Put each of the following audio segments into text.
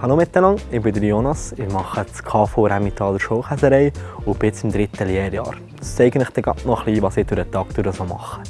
Hallo miteinander, ich bin Jonas. Ich mache das KV Remmitaler Schulkäserei und bin jetzt im dritten Lehrjahr. Das zeige ich dir noch ein bisschen, was ich durch den Tag durch so mache.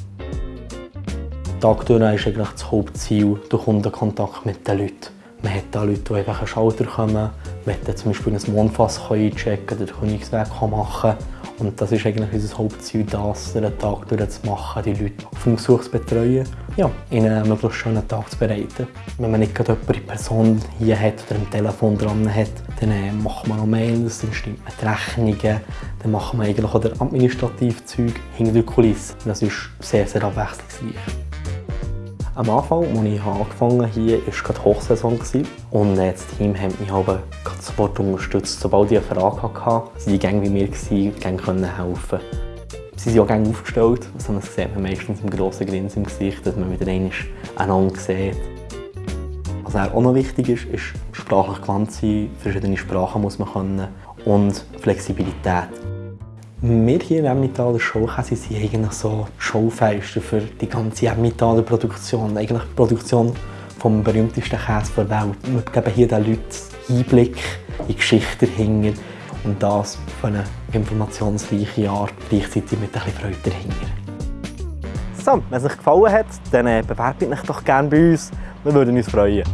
Tag durch ist eigentlich das Hauptziel der Kundenkontakt mit den Leuten. Man hat da Leute, die einfach einen Schalter kommen, man hat zum Beispiel ein Mondfass einchecken oder den Königsweg machen und das ist eigentlich unser Hauptziel, das den Tag durch zu machen, die Leute auf dem Besuch zu betreuen, ja, ihnen einen möglichst schönen Tag zu bereiten. Wenn man nicht gerade jemanden in Person hier hat oder am Telefon dran hat, dann äh, macht man noch Mails, dann stimmt man die Rechnungen, dann macht man eigentlich auch das administrative Zeug hinter der Kulisse. Das ist sehr, sehr abwechslungsreich. Am Anfang, als ich angefangen habe, war gerade Hochsaison und das Team hat mich aber sofort unterstützt. Sobald ich eine Frage hatte, waren sie gerne wie mir, gerne helfen Sie sind auch gerne aufgestellt, also das sieht man meistens im grossen Grinsen im Gesicht, dass man wieder einander sieht. Was auch noch wichtig ist, ist sprachlich gewandt sein, verschiedene Sprachen muss man können und Flexibilität. Wir hier in Emmentaler Showkäse sind eigentlich so Showfeister für die ganze Emmentaler Produktion. Eigentlich die Produktion vom berühmtesten Käse der Welt. Wir geben hier den Leuten Einblick in die Geschichte dahinter und das auf eine informationsreiche Art, gleichzeitig mit bisschen Freude dahinter. So, wenn es euch gefallen hat, dann äh, bewerbt euch doch gerne bei uns. Wir würden uns freuen.